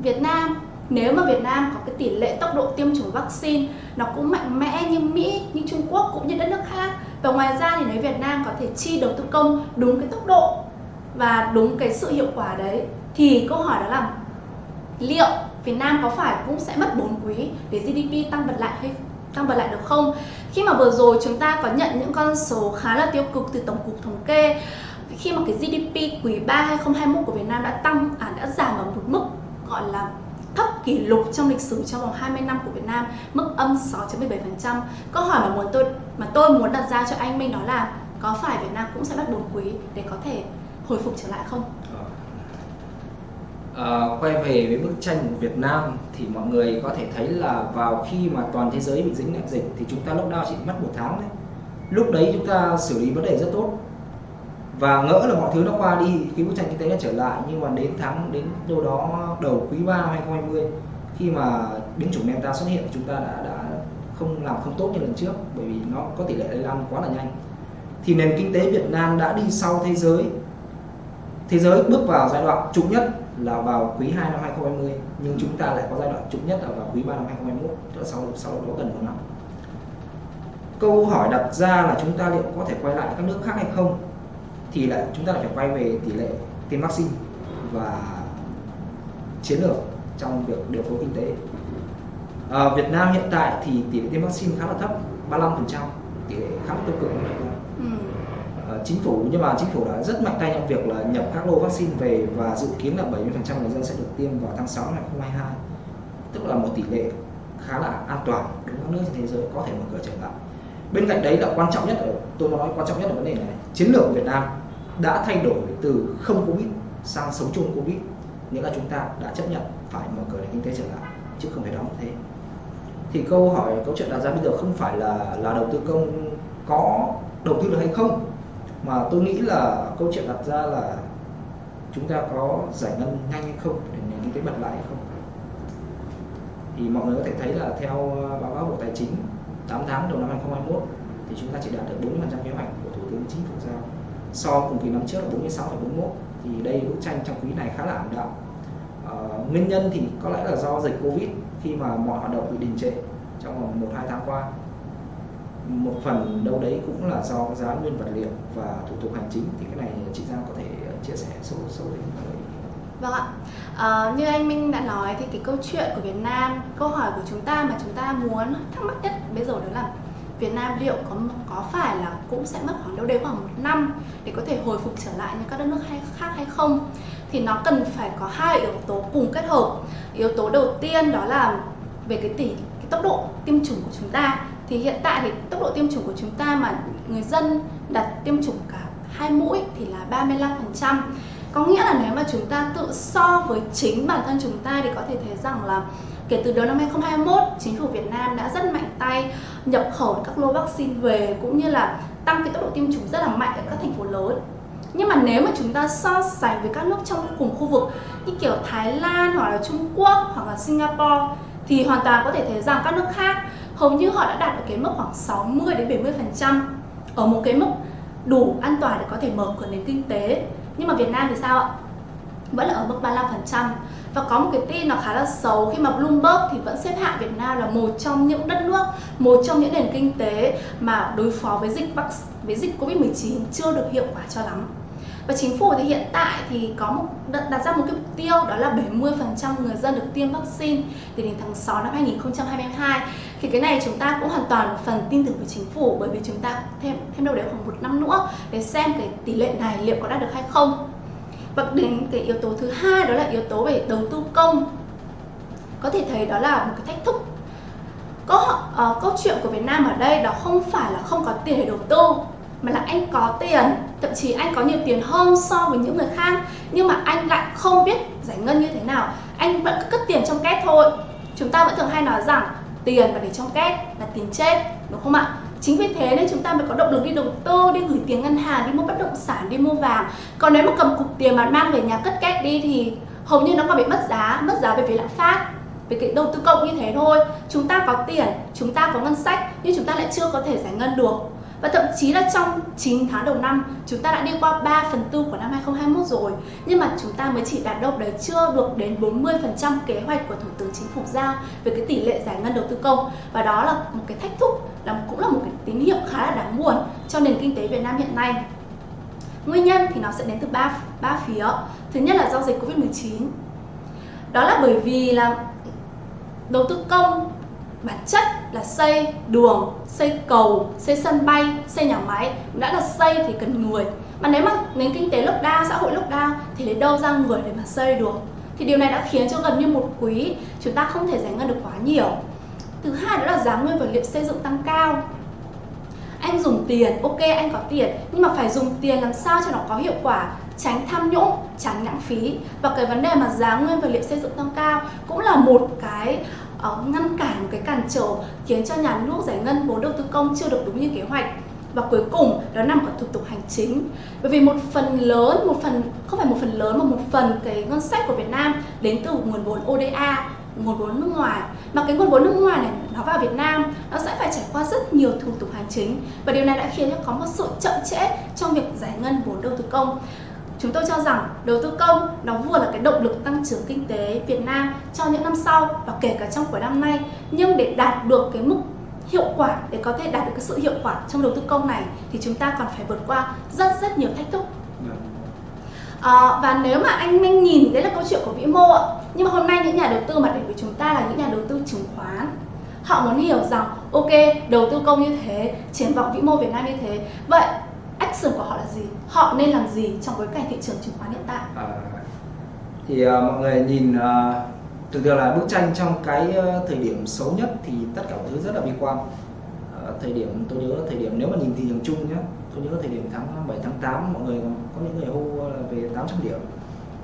Việt Nam nếu mà Việt Nam có cái tỷ lệ tốc độ tiêm chủng vaccine nó cũng mạnh mẽ như Mỹ, như Trung Quốc cũng như đất nước khác và ngoài ra thì nếu Việt Nam có thể chi đầu tư công đúng cái tốc độ và đúng cái sự hiệu quả đấy thì câu hỏi đó là liệu Việt Nam có phải cũng sẽ mất 4 quý để GDP tăng bật lại hay tăng bật lại được không? Khi mà vừa rồi chúng ta có nhận những con số khá là tiêu cực từ Tổng cục Thống kê khi mà cái GDP quý 3 2021 của Việt Nam đã tăng à, đã giảm ở một mức gọi là thấp kỷ lục trong lịch sử trong vòng 20 năm của Việt Nam, mức âm 6.17%. Câu hỏi mà muốn tôi mà tôi muốn đặt ra cho anh Minh đó là có phải Việt Nam cũng sẽ bắt 4 quý để có thể hồi phục trở lại không? Ờ, quay về với bức tranh của Việt Nam thì mọi người có thể thấy là vào khi mà toàn thế giới bị dính đại dịch thì chúng ta lockdown chỉ mất một tháng đấy. Lúc đấy chúng ta xử lý vấn đề rất tốt. Và ngỡ là mọi thứ nó qua đi cái bức tranh kinh tế nó trở lại nhưng mà đến tháng đến đâu đó đầu quý 3 năm 2020 khi mà biến chủng Delta xuất hiện thì chúng ta đã đã không làm không tốt như lần trước bởi vì nó có tỷ lệ lây lan quá là nhanh. Thì nền kinh tế Việt Nam đã đi sau thế giới. Thế giới bước vào giai đoạn trục nhất là vào quý 2 năm 2020 nhưng chúng ta lại có giai đoạn trục nhất ở vào quý 3 năm 2021 tức là sau sau đó gần một năm. Câu hỏi đặt ra là chúng ta liệu có thể quay lại các nước khác hay không? Thì lại chúng ta lại phải quay về tỷ lệ tiêm vaccine và chiến lược trong việc điều phối kinh tế. À, Việt Nam hiện tại thì tỷ lệ tiêm vaccine khá là thấp 35% tỷ lệ khá là tiêu cực chính phủ, nhưng mà chính phủ đã rất mạnh tay trong việc là nhập các lô vaccine về và dự kiến là 70% người dân sẽ được tiêm vào tháng 6 năm 2022 tức là một tỷ lệ khá là an toàn đối với các nước trên thế giới, có thể mở cửa trở lại. Bên cạnh đấy là quan trọng nhất ở, tôi nói quan trọng nhất là vấn đề này, chiến lược của Việt Nam đã thay đổi từ không covid sang sống chung covid, nghĩa là chúng ta đã chấp nhận phải mở cửa nền kinh tế trở lại, chứ không phải đóng thế. Thì câu hỏi, câu chuyện đặt ra bây giờ không phải là là đầu tư công có đầu tư được hay không mà tôi nghĩ là câu chuyện đặt ra là chúng ta có giải ngân nhanh hay không để nền kinh tế bật lại hay không? Thì mọi người có thể thấy là theo ờ, báo cáo bộ tài chính 8 tháng đầu năm 2021 thì chúng ta chỉ đạt được 40% kế hoạch của thủ tướng chính phủ giao. So cùng kỳ năm trước là 46,41 thì đây bức tranh trong quý này khá là ảm đạm. À, nguyên nhân thì có lẽ là do dịch covid khi mà mọi hoạt động bị đình trệ trong vòng một hai tháng qua một phần đâu đấy cũng là do giá nguyên vật liệu và thủ tục hành chính thì cái này chị Giang có thể ờ, chia sẻ sâu sâu đến mọi người Vâng ạ. à, như anh Minh đã nói thì cái câu chuyện của Việt Nam, câu hỏi của chúng ta mà chúng ta muốn thắc mắc nhất bây giờ đó là Việt Nam liệu có có phải là cũng sẽ mất khoảng đâu đấy khoảng một năm để có thể hồi phục trở lại như các đất nước hay, khác hay không? Thì nó cần phải có hai yếu tố cùng kết hợp. Yếu tố đầu tiên đó là về cái tỷ cái tốc độ tiêm chủng của chúng ta. Thì hiện tại thì tốc độ tiêm chủng của chúng ta mà người dân đặt tiêm chủng cả hai mũi thì là 35%. Có nghĩa là nếu mà chúng ta tự so với chính bản thân chúng ta thì có thể thấy rằng là kể từ đầu năm 2021, chính phủ Việt Nam đã rất mạnh tay nhập khẩu các lô vaccine về cũng như là tăng cái tốc độ tiêm chủng rất là mạnh ở các thành phố lớn. Nhưng mà nếu mà chúng ta so sánh với các nước trong cùng khu vực như kiểu Thái Lan hoặc là Trung Quốc hoặc là Singapore thì hoàn toàn có thể thấy rằng các nước khác hầu như họ đã đạt được cái mức khoảng 60 đến 70 phần trăm ở một cái mức đủ an toàn để có thể mở cửa nền kinh tế nhưng mà Việt Nam thì sao ạ vẫn là ở mức 35% và có một cái tin nó khá là xấu khi mà Bloomberg thì vẫn xếp hạng Việt Nam là một trong những đất nước, một trong những nền kinh tế mà đối phó với dịch với dịch Covid-19 chưa được hiệu quả cho lắm. Và chính phủ thì hiện tại thì có một đặt ra một cái mục tiêu đó là 70% người dân được tiêm vaccine từ đến tháng 6 năm 2022. Thì cái này chúng ta cũng hoàn toàn một phần tin tưởng với chính phủ bởi vì chúng ta thêm thêm đâu đấy khoảng một năm nữa để xem cái tỷ lệ này liệu có đạt được hay không. Và đến cái yếu tố thứ hai đó là yếu tố về đầu tư công. Có thể thấy đó là một cái thách thức câu, uh, ờ, câu chuyện của Việt Nam ở đây đó không phải là không có tiền để đầu tư mà là anh có tiền thậm chí anh có nhiều tiền hơn so với những người khác nhưng mà anh lại không biết giải ngân như thế nào anh vẫn cứ cất tiền trong két thôi chúng ta vẫn thường hay nói rằng tiền và để trong két là tiền chết, đúng không ạ? Chính vì thế nên chúng ta mới có động lực đi đầu tư, đi gửi tiền ngân hàng, đi mua bất động sản, đi mua vàng. Còn nếu mà cầm cục tiền mà mang về nhà cất két đi thì hầu như nó còn bị mất giá mất giá về phía lạm phát, về cái đầu tư công như thế thôi. Chúng ta có tiền, chúng ta có ngân sách, nhưng chúng ta lại chưa có thể giải ngân được và thậm chí là trong 9 tháng đầu năm, chúng ta đã đi qua 3 phần tư của năm 2021 rồi. Nhưng mà chúng ta mới chỉ đạt đâu đấy chưa được đến 40% kế hoạch của Thủ tướng Chính phủ giao về cái tỷ lệ giải ngân đầu tư công. Và đó là một cái thách thức, là cũng là một cái tín hiệu khá là đáng buồn cho nền kinh tế Việt Nam hiện nay. Nguyên nhân thì nó sẽ đến từ ba ba phía. Thứ nhất là do dịch Covid-19 đó là bởi vì là đầu tư công bản chất là xây đường, xây cầu, xây sân bay, xây nhà máy. Đã là xây thì cần người. Mà nếu mà nền kinh tế lockdown, xã hội lockdown thì lấy đâu ra người để mà xây được? Thì điều này đã khiến cho gần như một quý chúng ta không thể giải ngân được quá nhiều. Thứ hai đó là giá nguyên vật liệu xây dựng tăng cao. Anh dùng tiền ok anh có tiền nhưng mà phải dùng tiền làm sao cho nó có hiệu quả? Tránh tham nhũng tránh lãng phí. Và cái vấn đề mà giá nguyên vật liệu xây dựng tăng cao cũng là một cái uh, ngăn cản một cái cản trở khiến cho nhà nước giải ngân vốn đầu tư công chưa được đúng như kế hoạch. Và cuối cùng đó nằm ở thủ tục hành chính. Bởi vì một phần lớn một phần không phải một phần lớn mà một phần cái ngân sách của Việt Nam đến từ nguồn vốn ODA nguồn vốn nước ngoài. Mà cái nguồn vốn nước ngoài này nó vào Việt Nam nó sẽ phải trải qua rất nhiều thủ tục hành chính. Và điều này đã khiến cho có một sự chậm trễ trong việc giải ngân vốn đầu tư công. Chúng tôi cho rằng đầu tư công nó vừa là cái động lực tăng trưởng kinh tế Việt Nam cho những năm sau và kể cả trong cuối năm nay. Nhưng để đạt được cái mức hiệu quả để có thể đạt được cái sự hiệu quả trong đầu tư công này thì chúng ta còn phải vượt qua rất rất nhiều thách thức. À, và nếu mà anh Minh nhìn đấy là câu chuyện của vĩ mô ạ nhưng mà hôm nay những nhà đầu tư mà đến với chúng ta là những nhà đầu tư chứng khoán họ muốn hiểu rằng ok đầu tư công như thế triển vọng vĩ mô Việt Nam như thế. Vậy action của họ là gì? Họ nên làm gì trong bối cảnh thị trường chứng khoán hiện tại? À, thì uh, mọi người nhìn uh, thực ra là bức tranh trong cái uh, thời điểm xấu nhất thì tất cả mọi thứ rất là bi quan. Uh, thời điểm tôi nhớ thời điểm nếu mà nhìn thị trường chung nhé tôi nhớ thời điểm tháng 7 tháng 8 mọi người có những người hô là về 800 điểm.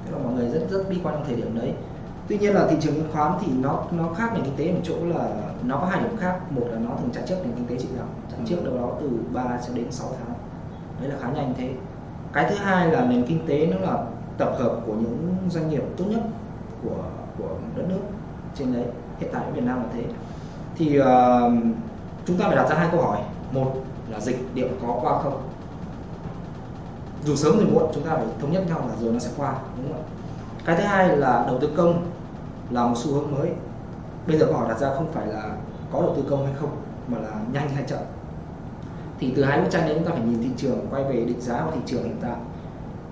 Tức là mọi người rất rất bi quan trong thời điểm đấy. Tuy nhiên là thị trường chứng khoán thì nó nó khác nền kinh tế một chỗ là nó có hai điểm khác. Một là nó thường trả trước nền kinh tế chị nào trả trước đâu đó từ 3 cho đến 6 tháng đấy là khá nhanh thế. Cái thứ hai là nền kinh tế nó là tập hợp của những doanh nghiệp tốt nhất của của đất nước trên đấy. Hiện tại ở Việt Nam là thế. Thì uh, chúng ta phải đặt ra hai câu hỏi. Một là dịch liệu có qua không? Dù sớm thì muộn chúng ta phải thống nhất nhau là rồi nó sẽ qua đúng không ạ? Cái thứ hai là đầu tư công là một xu hướng mới. Bây giờ câu hỏi đặt ra không phải là có đầu tư công hay không mà là nhanh hay chậm thì từ hai bức tranh đấy chúng ta phải nhìn thị trường quay về định giá của thị trường hiện tại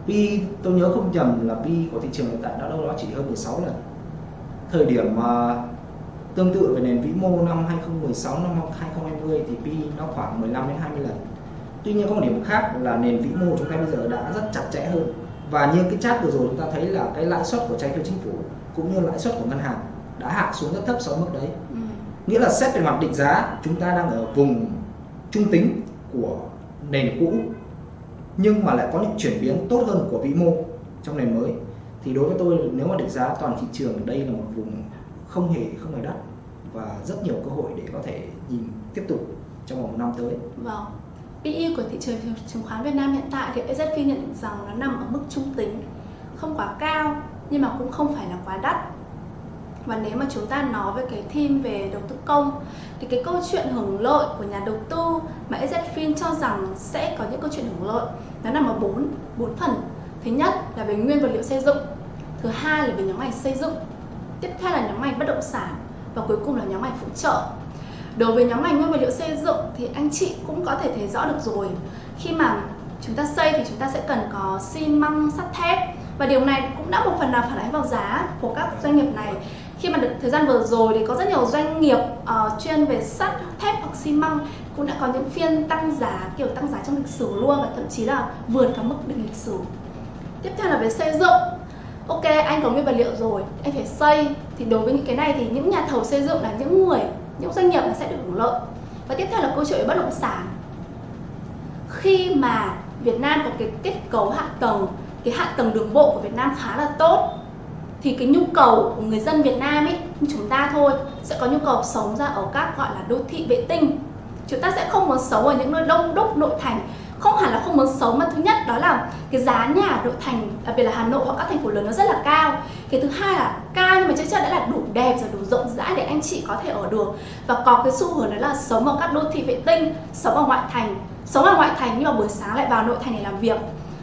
P tôi nhớ không nhầm là P của thị trường hiện tại đã đâu đó chỉ hơn 16 lần. Thời điểm mà tương tự về nền vĩ mô năm 2016 năm 2020 thì P nó khoảng 15 đến 20 lần. Tuy nhiên có một điểm khác là nền vĩ mô chúng ta bây giờ đã rất chặt chẽ hơn. Và như cái chat vừa rồi chúng ta thấy là cái lãi suất của trái phiếu chính phủ cũng như lãi suất của ngân hàng đã hạ xuống rất thấp so với mức đấy. Ừ. nghĩa là xét về mặt định giá chúng ta đang ở vùng trung tính của nền cũ nhưng mà lại có những chuyển biến tốt hơn của vĩ mô trong nền mới thì đối với tôi nếu mà định giá toàn thị trường đây là một vùng không hề không hề đắt và rất nhiều cơ hội để có thể nhìn tiếp tục trong vòng một năm tới. Vâng. PE của thị trường chứng khoán Việt Nam hiện tại thì SSP nhận định rằng nó nằm ở mức trung tính, không quá cao nhưng mà cũng không phải là quá đắt và nếu mà chúng ta nói về cái theme về đầu tư công, thì cái câu chuyện hưởng lợi của nhà đầu tư mà EZFIN cho rằng sẽ có những câu chuyện hưởng lợi nó nằm ở bốn bốn phần. Thứ nhất là về nguyên vật liệu xây dựng, thứ hai là về nhóm ngành xây dựng, tiếp theo là nhóm ngành bất động sản, và cuối cùng là nhóm ngành phụ trợ. Đối với nhóm ngành nguyên vật liệu xây dựng thì anh chị cũng có thể thấy rõ được rồi. Khi mà chúng ta xây thì chúng ta sẽ cần có xi măng, sắt thép, và điều này cũng đã một phần nào phản ánh vào giá của các doanh nghiệp này khi mà được thời gian vừa rồi thì có rất nhiều doanh nghiệp uh, chuyên về sắt thép hoặc xi măng cũng đã có những phiên tăng giá kiểu tăng giá trong lịch sử luôn và thậm chí là vượt cả mức định lịch sử. Tiếp theo là về xây dựng. Ok anh có nguyên vật liệu rồi anh phải xây. Thì đối với những cái này thì những nhà thầu xây dựng là những người những doanh nghiệp là sẽ được hưởng lợi. Và tiếp theo là câu chuyện về bất động sản. Khi mà Việt Nam có cái kết cấu hạ tầng cái hạ tầng đường bộ của Việt Nam khá là tốt thì cái nhu cầu của người dân Việt Nam ấy, như chúng ta thôi, sẽ có nhu cầu sống ra ở các gọi là đô thị vệ tinh. Chúng ta sẽ không muốn sống ở những nơi đông đúc, nội thành. Không hẳn là không muốn sống, mà thứ nhất đó là cái giá nhà ở nội thành đặc biệt là Hà Nội hoặc các thành phố lớn nó rất là cao. Cái thứ hai là cao nhưng mà chắc chắn đã là đủ đẹp rồi, đủ rộng rãi để anh chị có thể ở được. Và có cái xu hướng đó là sống ở các đô thị vệ tinh, sống ở ngoại thành. Sống ở ngoại thành nhưng mà buổi sáng lại vào nội thành để làm việc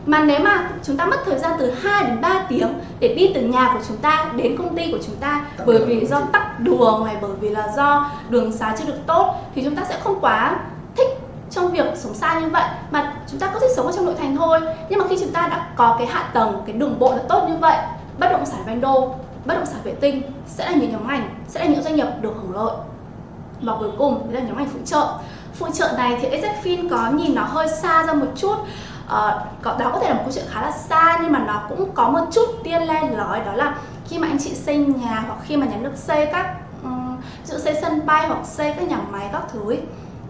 mà nếu mà chúng ta mất thời gian từ 2 đến 3 tiếng để đi từ nhà của chúng ta đến công ty của chúng ta bởi vì do tắc đường này bởi vì là do đường xá chưa được tốt thì chúng ta sẽ không quá thích trong việc sống xa như vậy. Mà chúng ta có thể sống ở trong nội thành thôi. Nhưng mà khi chúng ta đã có cái hạ tầng cái đường bộ là tốt như vậy bất động sản ven đô bất động sản vệ tinh sẽ là những nhóm ngành sẽ là những doanh nghiệp được hưởng lợi. Và cuối cùng đấy là nhóm ngành phụ trợ. Phụ trợ này thì EZFIN có nhìn nó hơi xa ra một chút uh, đó có thể là một câu chuyện khá là xa nhưng mà nó cũng có một chút tiên len lói đó là khi mà anh chị xây nhà hoặc khi mà nhà nước xây các um, xây sân bay hoặc xây các nhà máy các thứ ấy,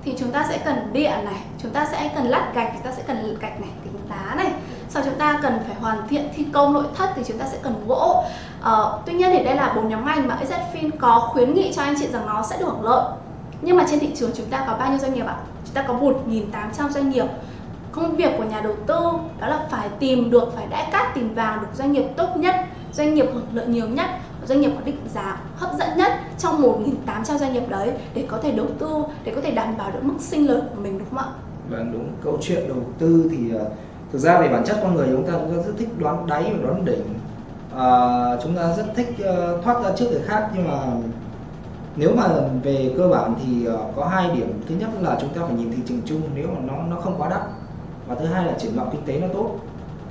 thì chúng ta sẽ cần điện này chúng ta sẽ cần lát gạch chúng ta sẽ cần gạch này tính đá này. Sau chúng ta cần phải hoàn thiện thi công nội thất thì chúng ta sẽ cần gỗ. Uh, tuy nhiên thì đây là bốn nhóm ngành mà EZFIN có khuyến nghị cho anh chị rằng nó sẽ được hưởng lợi. Nhưng mà trên thị trường chúng ta có bao nhiêu doanh nghiệp ạ? Chúng ta có 1.800 doanh nghiệp công việc của nhà đầu tư đó là phải tìm được phải đãi cát tìm vàng được doanh nghiệp tốt nhất doanh nghiệp hưởng lợi nhiều nhất doanh nghiệp có định giá hấp dẫn nhất trong 1.800 doanh nghiệp đấy để có thể đầu tư để có thể đảm bảo được mức sinh lời của mình đúng không ạ? Vâng đúng. Câu chuyện đầu tư thì à, thực ra về bản chất con người chúng ta cũng rất thích đoán đáy và đoán đỉnh. À, chúng ta rất thích uh, thoát ra trước người khác nhưng mà nếu mà về cơ bản thì uh, có hai điểm. Thứ nhất là chúng ta phải nhìn thị trường chung nếu mà nó nó không quá đắt và thứ hai là triển vọng kinh tế nó tốt.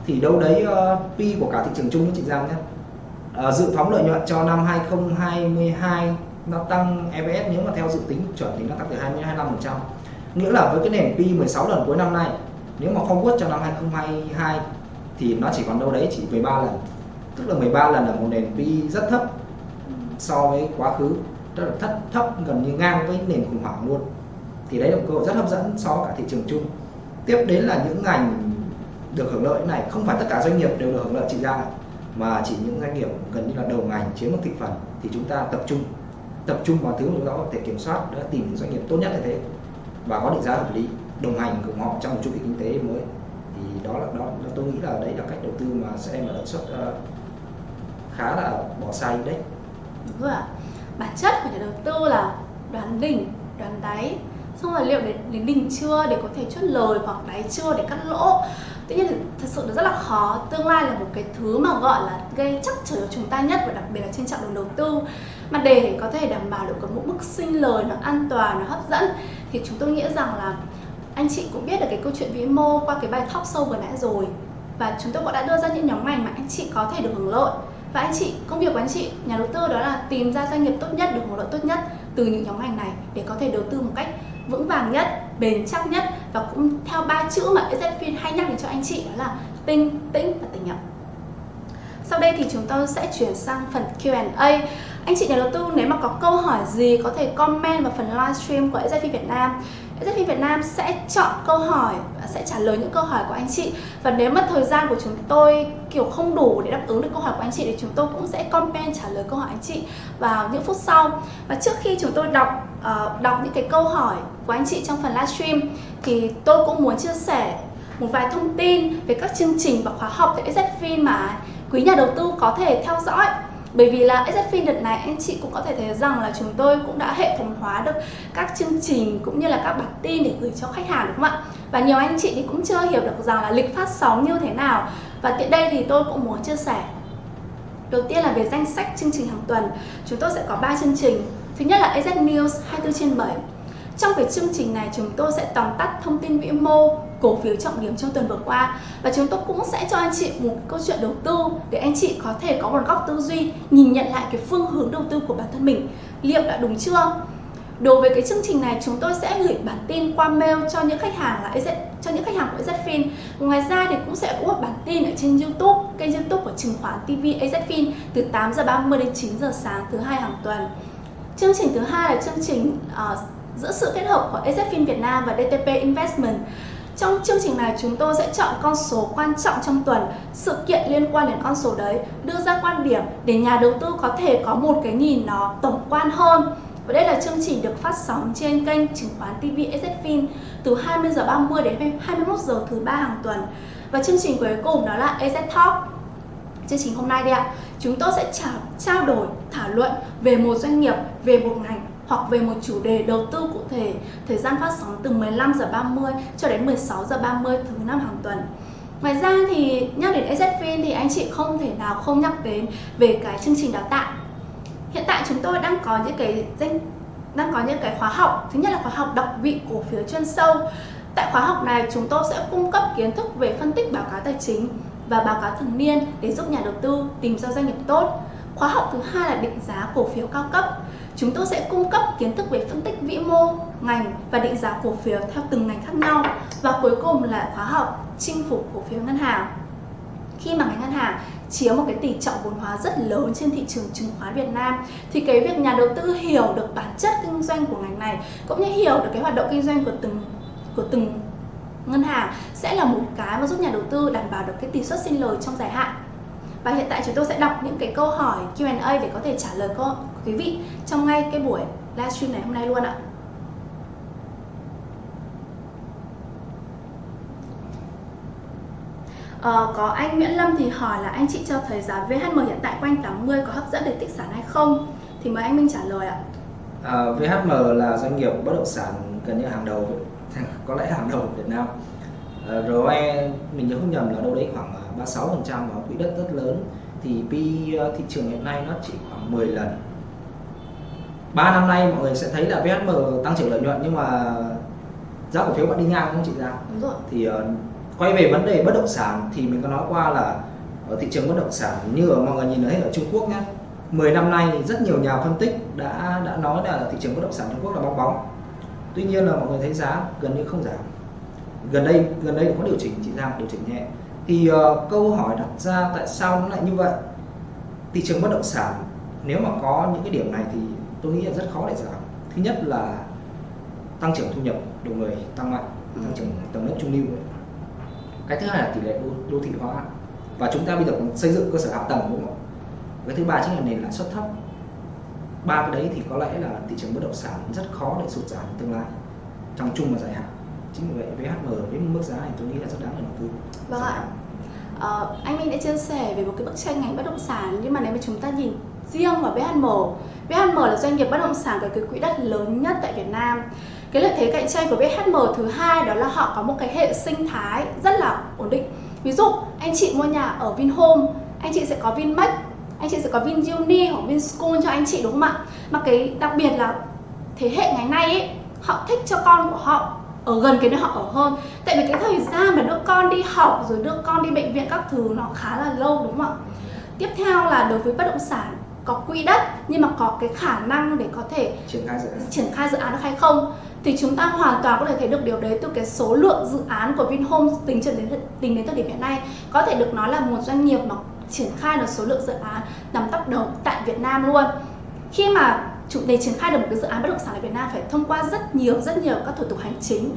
Thì đâu đấy ờ, uh, P của cả thị trường chung với chị Giang nhé uh, ờ, dự phóng lợi nhuận cho năm 2022 nó tăng EPS nếu mà theo dự tính chuẩn thì nó tăng từ 20 25 phần nghĩa là với cái nền P 16 lần cuối năm nay nếu mà forward cho năm 2022 thì nó chỉ còn đâu đấy chỉ 13 lần. Tức là 13 lần là một nền P rất thấp so với quá khứ. Rất là thấp thấp gần như ngang với nền khủng hoảng luôn. Thì đấy là một cơ hội rất hấp dẫn so với cả thị trường chung tiếp đến là những ngành được hưởng lợi này không phải tất cả doanh nghiệp đều được hưởng lợi chỉ ra mà chỉ những doanh nghiệp gần như là đầu ngành chiếm một thị phần thì chúng ta tập trung tập trung vào thứ mà chúng ta có thể kiểm soát để tìm những doanh nghiệp tốt nhất như thế và có định giá hợp lý đồng hành cùng họ trong một chu kỳ kinh tế mới. Thì đó là đó tôi nghĩ là đấy là cách đầu tư mà sẽ đem lại lợi suất uh, ờ, khá là bỏ sai đấy. Đúng rồi bản chất của nhà đầu tư là đoán đỉnh đoán đáy xong rồi liệu đến, đến đỉnh chưa để có thể chốt lời hoặc đáy chưa để cắt lỗ? Tuy nhiên thật sự nó rất là khó. Tương lai là một cái thứ mà gọi là gây chắc trở cho chúng ta nhất và đặc biệt là trên chặng đường đầu tư. Mà để có thể đảm bảo được có một mức sinh lời nó an toàn nó hấp dẫn thì chúng tôi nghĩ rằng là anh chị cũng biết được cái câu chuyện vĩ mô qua cái bài talk sâu vừa nãy rồi. Và chúng tôi cũng đã đưa ra những nhóm ngành mà anh chị có thể được hưởng lợi. Và anh chị công việc của anh chị nhà đầu tư đó là tìm ra doanh nghiệp tốt nhất được hưởng lợi tốt nhất từ những nhóm ngành này để có thể đầu tư một cách vững vàng nhất, bền chắc nhất và cũng theo ba chữ mà EZFIN hay nhắc đến cho anh chị đó là tinh tĩnh và tỉnh nhập sau đây thì chúng tôi sẽ chuyển sang phần Q&A anh chị nhà đầu tư, nếu mà có câu hỏi gì, có thể comment vào phần livestream của EZFIN Việt Nam. EZFIN Việt Nam sẽ chọn câu hỏi và sẽ trả lời những câu hỏi của anh chị. Và nếu mà thời gian của chúng tôi kiểu không đủ để đáp ứng được câu hỏi của anh chị thì chúng tôi cũng sẽ comment trả lời câu hỏi anh chị vào những phút sau. Và trước khi chúng tôi đọc uh, đọc những cái câu hỏi của anh chị trong phần livestream thì tôi cũng muốn chia sẻ một vài thông tin về các chương trình và khóa học tại EZFIN mà quý nhà đầu tư có thể theo dõi bởi vì là EZFIN đợt này, anh chị cũng có thể thấy rằng là chúng tôi cũng đã hệ thống hóa được các chương trình cũng như là các bản tin để gửi cho khách hàng, đúng không ạ? Và nhiều anh chị thì cũng chưa hiểu được rằng là lịch phát sóng như thế nào. Và tiện đây thì tôi cũng muốn chia sẻ. Đầu tiên là về danh sách chương trình hàng tuần. Chúng tôi sẽ có 3 chương trình. Thứ nhất là AZ News 24 trên 7 Trong cái chương trình này, chúng tôi sẽ tóm tắt thông tin vĩ mô cổ phiếu trọng điểm trong tuần vừa qua và chúng tôi cũng sẽ cho anh chị một câu chuyện đầu tư để anh chị có thể có một góc tư duy nhìn nhận lại cái phương hướng đầu tư của bản thân mình liệu đã đúng chưa Đối với cái chương trình này chúng tôi sẽ gửi bản tin qua mail cho những khách hàng là AZ, cho những khách hàng của AZFIN. Ngoài ra thì cũng sẽ có một bản tin ở trên YouTube, kênh YouTube của chứng khoán TV AZFIN từ 8 giờ 30 đến 9 giờ sáng thứ hai hàng tuần. Chương trình thứ hai là chương trình uh, giữa sự kết hợp của AZFIN Việt Nam và DTP Investment. Trong chương trình này chúng tôi sẽ chọn con số quan trọng trong tuần, sự kiện liên quan đến con số đấy, đưa ra quan điểm để nhà đầu tư có thể có một cái nhìn nó tổng quan hơn và đây là chương trình được phát sóng trên kênh chứng khoán TV SZFIN từ 20 giờ 30 đến 21 giờ thứ ba hàng tuần. Và chương trình cuối cùng đó là EZ Talk. Chương trình hôm nay đây ạ, chúng tôi sẽ trao, trao đổi, thảo luận về một doanh nghiệp, về một ngành hoặc về một chủ đề đầu tư cụ thể. Thời gian phát sóng từ 15 giờ 30 cho đến 16 giờ 30 thứ năm hàng tuần. Ngoài ra thì nhắc đến EZFIN thì anh chị không thể nào không nhắc đến về cái chương trình đào tạo hiện tại chúng tôi đang có những cái danh, đang có những cái khóa học thứ nhất là khóa học đọc vị cổ phiếu chuyên sâu tại khóa học này chúng tôi sẽ cung cấp kiến thức về phân tích báo cáo tài chính và báo cáo thường niên để giúp nhà đầu tư tìm ra doanh nghiệp tốt khóa học thứ hai là định giá cổ phiếu cao cấp chúng tôi sẽ cung cấp kiến thức về phân tích vĩ mô, ngành và định giá cổ phiếu theo từng ngành khác nhau và cuối cùng là khóa học, chinh phục cổ phiếu ngân hàng. Khi mà ngành ngân hàng chiếm một cái tỷ trọng vốn hóa rất lớn trên thị trường chứng khoán Việt Nam, thì cái việc nhà đầu tư hiểu được bản chất kinh doanh của ngành này cũng như hiểu được cái hoạt động kinh doanh của từng của từng ngân hàng sẽ là một cái mà giúp nhà đầu tư đảm bảo được cái tỷ suất sinh lời trong dài hạn và hiện tại chúng tôi sẽ đọc những cái câu hỏi Q&A để có thể trả lời câu quý vị trong ngay cái buổi livestream này hôm nay luôn ạ. Ờ, có anh Nguyễn Lâm thì hỏi là anh chị cho thấy giá VHM hiện tại quanh 80 có hấp dẫn để tích sản hay không? Thì mời anh Minh trả lời ạ. À, VHM là doanh nghiệp bất động sản gần như hàng đầu, có lẽ hàng đầu Việt Nam. Ờ, à, ROE mình nhớ không nhầm là đâu đấy khoảng 36% và quỹ đất rất lớn thì PE thị trường hiện nay nó chỉ khoảng 10 lần. 3 năm nay mọi người sẽ thấy là VHM tăng trưởng lợi nhuận nhưng mà giá cổ phiếu vẫn đi ngang không chị ra. Thì uh, quay về vấn đề bất động sản thì mình có nói qua là ở thị trường bất động sản như ở mọi người nhìn thấy ở Trung Quốc nhé 10 năm nay rất nhiều nhà phân tích đã đã nói là thị trường bất động sản Trung Quốc là bong bóng tuy nhiên là mọi người thấy giá gần như không giảm gần đây gần đây có điều chỉnh chỉ giảm điều chỉnh nhẹ thì uh, câu hỏi đặt ra tại sao nó lại như vậy? Thị trường bất động sản nếu mà có những cái điểm này thì tôi nghĩ là rất khó để giảm. Thứ nhất là tăng trưởng thu nhập đầu người tăng mạnh tăng trưởng tầng lớp trung lưu. Cái thứ hai là tỷ lệ đô, đô thị hóa. Và chúng ta bây giờ còn xây dựng cơ sở hạ tầng đúng không? Cái thứ ba chính là nền lãi suất thấp. Ba cái đấy thì có lẽ là thị trường bất động sản rất khó để sụt giảm tương lai trong chung và dài hạn. Chính vì vậy VHM với mức giá này tôi nghĩ là rất đáng để đầu tư. Vâng ạ ờ, anh Minh đã chia sẻ về một cái bức tranh ngành bất động sản nhưng mà nếu mà chúng ta nhìn riêng vào VHM VHM là doanh nghiệp bất động sản có cái quỹ đất lớn nhất tại Việt Nam. Cái lợi thế cạnh tranh của VHM thứ hai đó là họ có một cái hệ sinh thái rất là ổn định. Ví dụ anh chị mua nhà ở Vinhome anh chị sẽ có Vinmec anh chị sẽ có VinUni hoặc VinSchool cho anh chị đúng không ạ? Mà cái đặc biệt là thế hệ ngày nay ấy họ thích cho con của họ ở gần cái nơi họ ở hơn. Tại vì cái thời gian mà đưa con đi học rồi đưa con đi bệnh viện các thứ nó khá là lâu đúng không ạ? Tiếp theo là đối với bất động sản có quỹ đất nhưng mà có cái khả năng để có thể triển khai dự án. triển khai dự án được hay không? Thì chúng ta hoàn toàn có thể thấy được điều đấy từ cái số lượng dự án của Vinhome tính cho đến tính đến thời điểm hiện nay. Có thể được nói là một doanh nghiệp mà triển khai được số lượng dự án nằm top đầu tại Việt Nam luôn. Khi mà chủ để triển khai được một cái dự án bất động sản ở Việt Nam phải thông qua rất nhiều rất nhiều các thủ tục hành chính.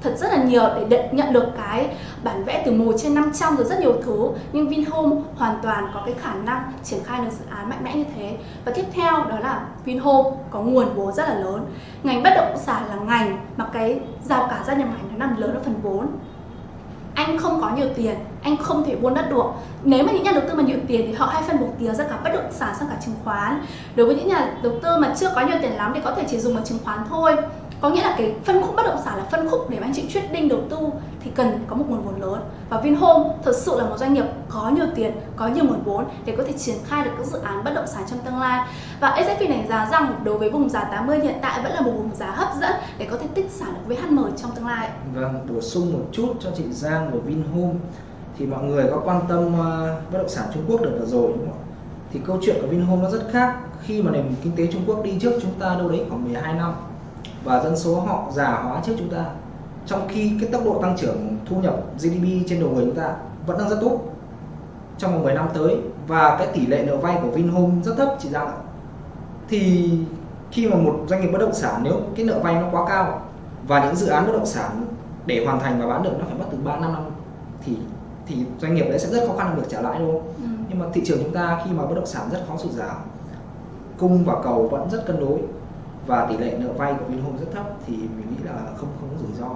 Thật rất là nhiều để nhận được cái bản vẽ từ 1 trên 500 rồi rất nhiều thứ. Nhưng Vinhome hoàn toàn có cái khả năng triển khai được dự án mạnh mẽ như thế. Và tiếp theo đó là Vinhome có nguồn vốn rất là lớn. Ngành bất động sản là ngành mà cái rào cả gia nhập ngành nó nằm lớn ở phần vốn anh không có nhiều tiền, anh không thể buôn đất được. Nếu mà những nhà đầu tư mà nhiều tiền thì họ hay phân bổ tiền ra cả bất động sản, sang cả chứng khoán. Đối với những nhà đầu tư mà chưa có nhiều tiền lắm thì có thể chỉ dùng vào chứng khoán thôi có nghĩa là cái phân khúc bất động sản là phân khúc để mà anh chị quyết định đầu tư thì cần có một nguồn vốn lớn. Và Vinhome thực sự là một doanh nghiệp có nhiều tiền có nhiều nguồn vốn để có thể triển khai được các dự án bất động sản trong tương lai. Và SFP đánh giá rằng đối với vùng giá 80 hiện tại vẫn là một vùng giá hấp dẫn để có thể tích sản được với HM trong tương lai. Vâng, bổ sung một chút cho chị Giang của Vinhome. Thì mọi người có quan tâm ờ, bất động sản Trung Quốc được rồi đúng không ạ? Thì câu chuyện của Vinhome nó rất khác. Khi mà nền kinh tế Trung Quốc đi trước chúng ta đâu đấy khoảng 12 năm và dân số họ già hóa trước chúng ta trong khi cái tốc độ tăng trưởng thu nhập GDP trên đầu người chúng ta vẫn đang rất tốt trong vòng 10 năm tới và cái tỷ lệ nợ vay của Vinhome rất thấp chị Giang ạ thì khi mà một doanh nghiệp bất động sản nếu cái nợ vay nó quá cao và những dự án bất động sản để hoàn thành và bán được nó phải mất từ 3 năm năm thì thì doanh nghiệp đấy sẽ rất khó khăn được trả lãi đúng không? Ừ. Nhưng mà thị trường chúng ta khi mà bất động sản rất khó sụt giảm cung và cầu vẫn rất cân đối và tỷ lệ nợ vay của Vinhome rất thấp thì mình nghĩ là không không có rủi ro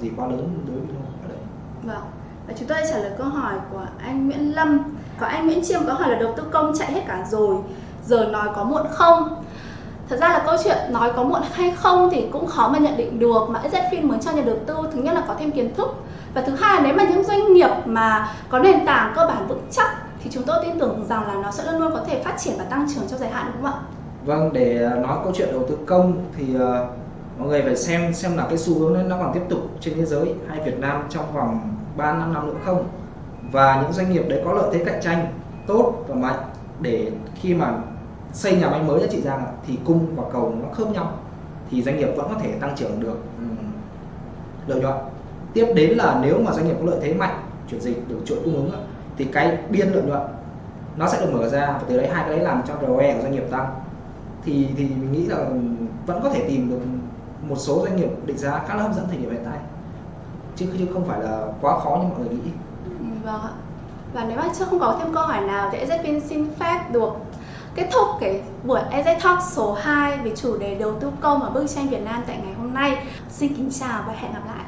gì quá lớn đối với Vinhome ở đây. Vâng. Và chúng tôi trả lời câu hỏi của anh Nguyễn Lâm. Và anh Nguyễn Chiêm có hỏi là đầu tư công chạy hết cả rồi, giờ nói có muộn không? Thật ra là câu chuyện nói có muộn hay không thì cũng khó mà nhận định được mà ZFIN muốn cho nhà đầu tư thứ nhất là có thêm kiến thức và thứ hai nếu mà những doanh nghiệp mà có nền tảng cơ bản vững chắc thì chúng tôi tin tưởng rằng là nó sẽ luôn luôn có thể phát triển và tăng trưởng trong dài hạn đúng không ạ? Vâng, để nói câu chuyện đầu tư công thì uh, mọi người phải xem xem là cái xu hướng nó còn tiếp tục trên thế giới hay Việt Nam trong vòng 3 năm năm nữa không? Và những doanh nghiệp đấy có lợi thế cạnh tranh tốt và mạnh để khi mà xây nhà máy mới cho chị Giang thì cung và cầu nó khớp nhau thì doanh nghiệp vẫn có thể tăng trưởng được um, lợi nhuận. Tiếp đến là nếu mà doanh nghiệp có lợi thế mạnh chuyển dịch được chuỗi cung ứng thì cái biên lợi nhuận nó sẽ được mở ra và từ đấy hai cái đấy làm cho ROE của doanh nghiệp tăng thì thì mình nghĩ là vẫn có thể tìm được một số doanh nghiệp định giá khá là hấp dẫn thời điểm hiện tại chứ chứ không phải là quá khó như mọi người nghĩ vâng ạ và nếu mà chưa không có thêm câu hỏi nào thì EZPIN xin phép được kết thúc cái buổi EZ Talk số 2 về chủ đề đầu tư công và bức tranh Việt Nam tại ngày hôm nay. Xin kính chào và hẹn gặp lại.